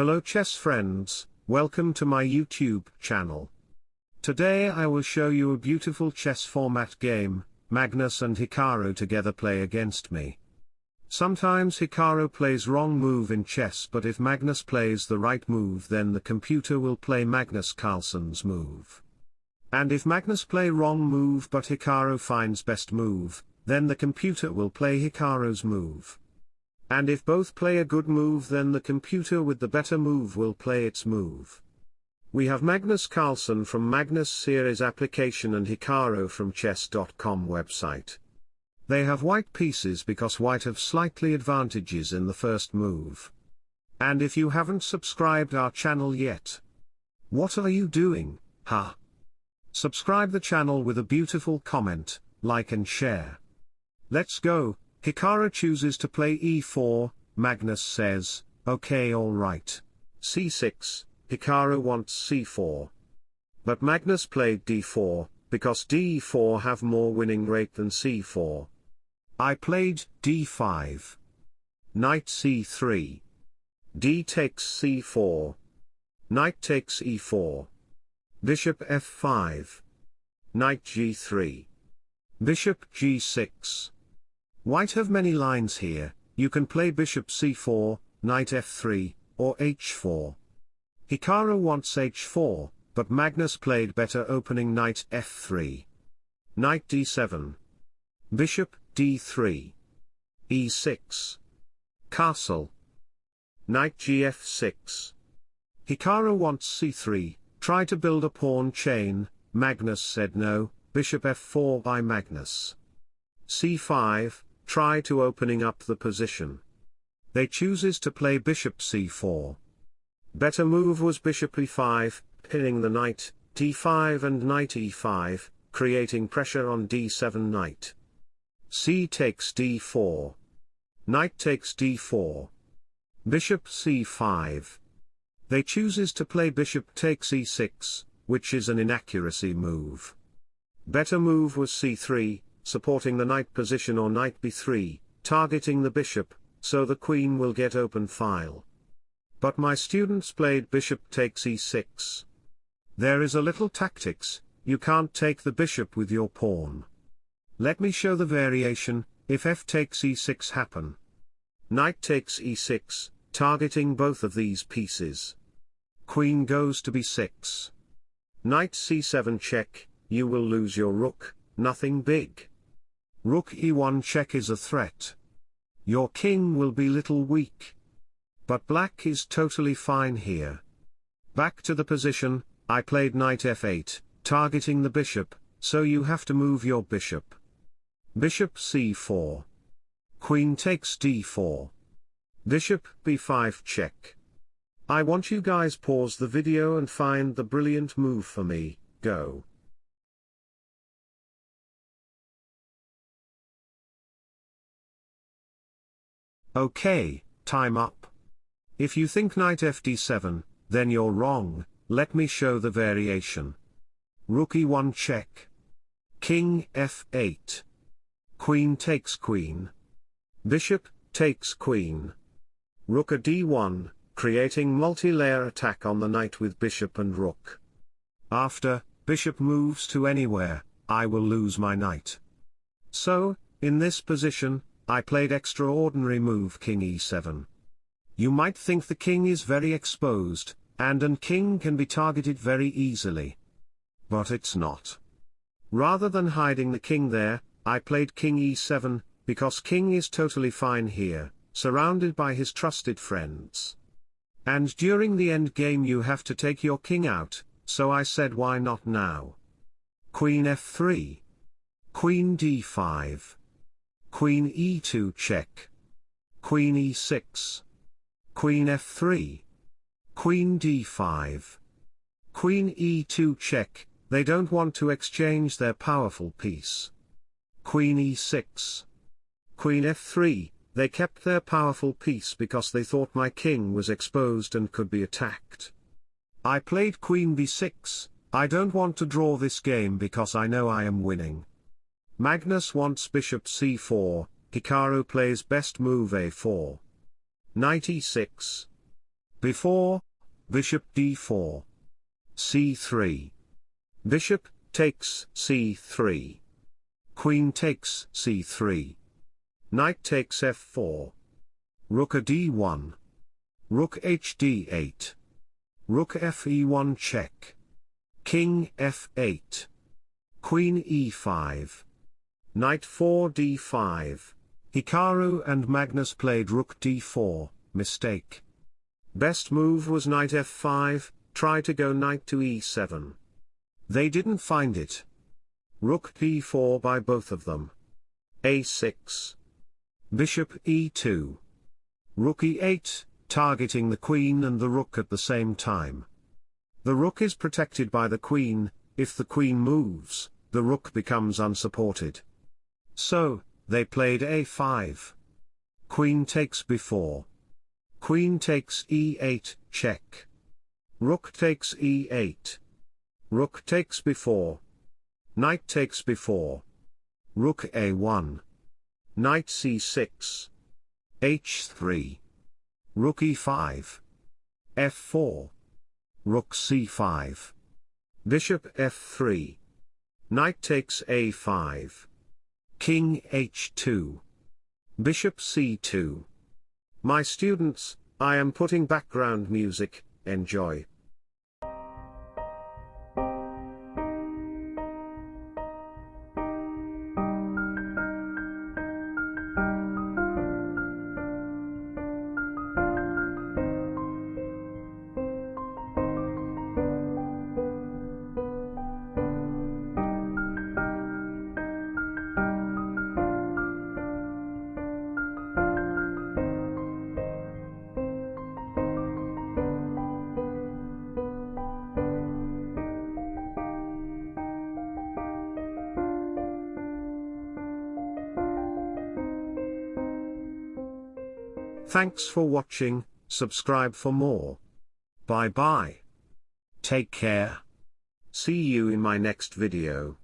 Hello chess friends, welcome to my YouTube channel. Today I will show you a beautiful chess format game, Magnus and Hikaru together play against me. Sometimes Hikaru plays wrong move in chess but if Magnus plays the right move then the computer will play Magnus Carlsen's move. And if Magnus play wrong move but Hikaru finds best move, then the computer will play Hikaru's move. And if both play a good move then the computer with the better move will play its move. We have Magnus Carlsen from Magnus Series application and Hikaru from chess.com website. They have white pieces because white have slightly advantages in the first move. And if you haven't subscribed our channel yet, what are you doing, huh? Subscribe the channel with a beautiful comment, like and share. Let's go, Hikaru chooses to play e4, Magnus says, okay alright. c6, Hikaru wants c4. But Magnus played d4, because d4 have more winning rate than c4. I played d5. Knight c3. d takes c4. Knight takes e4. Bishop f5. Knight g3. Bishop g6. White have many lines here, you can play bishop c4, knight f3, or h4. Hikaru wants h4, but Magnus played better opening knight f3. Knight d7. Bishop d3. e6. Castle. Knight gf6. Hikaru wants c3, try to build a pawn chain, Magnus said no, bishop f4 by Magnus. c5, try to opening up the position. They chooses to play bishop c4. Better move was bishop e5, pinning the knight, d5 and knight e5, creating pressure on d7 knight. c takes d4. Knight takes d4. Bishop c5. They chooses to play bishop takes e6, which is an inaccuracy move. Better move was c3, supporting the knight position or knight b3, targeting the bishop, so the queen will get open file. But my students played bishop takes e6. There is a little tactics, you can't take the bishop with your pawn. Let me show the variation, if f takes e6 happen. Knight takes e6, targeting both of these pieces. Queen goes to b6. Knight c7 check, you will lose your rook, nothing big. Rook e1 check is a threat. Your king will be little weak. But black is totally fine here. Back to the position, I played knight f8, targeting the bishop, so you have to move your bishop. Bishop c4. Queen takes d4. Bishop b5 check. I want you guys pause the video and find the brilliant move for me, go. Okay, time up. If you think knight fd7, then you're wrong, let me show the variation. Rook e1 check. King f8. Queen takes queen. Bishop, takes queen. Rook a d1, creating multi-layer attack on the knight with bishop and rook. After, bishop moves to anywhere, I will lose my knight. So, in this position, I played extraordinary move king e7. You might think the king is very exposed, and an king can be targeted very easily. But it's not. Rather than hiding the king there, I played king e7, because king is totally fine here, surrounded by his trusted friends. And during the end game you have to take your king out, so I said why not now. Queen f3. Queen d5. Queen e2 check. Queen e6. Queen f3. Queen d5. Queen e2 check, they don't want to exchange their powerful piece. Queen e6. Queen f3, they kept their powerful piece because they thought my king was exposed and could be attacked. I played queen b6, I don't want to draw this game because I know I am winning. Magnus wants bishop c4, Hikaru plays best move a4. Knight e6. Before, bishop d4. c3. Bishop takes c3. Queen takes c3. Knight takes f4. Rook a d1. Rook hd8. Rook fe1 check. King f8. Queen e5. Knight 4 d5. Hikaru and Magnus played rook d4, mistake. Best move was knight f5, try to go knight to e7. They didn't find it. Rook b4 by both of them. a6. Bishop e2. Rook e8, targeting the queen and the rook at the same time. The rook is protected by the queen, if the queen moves, the rook becomes unsupported. So, they played a5. Queen takes b4. Queen takes e8, check. Rook takes e8. Rook takes b4. Knight takes b4. Rook a1. Knight c6. h3. Rook e5. f4. Rook c5. Bishop f3. Knight takes a5. King h2. Bishop c2. My students, I am putting background music, enjoy. Thanks for watching, subscribe for more. Bye bye. Take care. See you in my next video.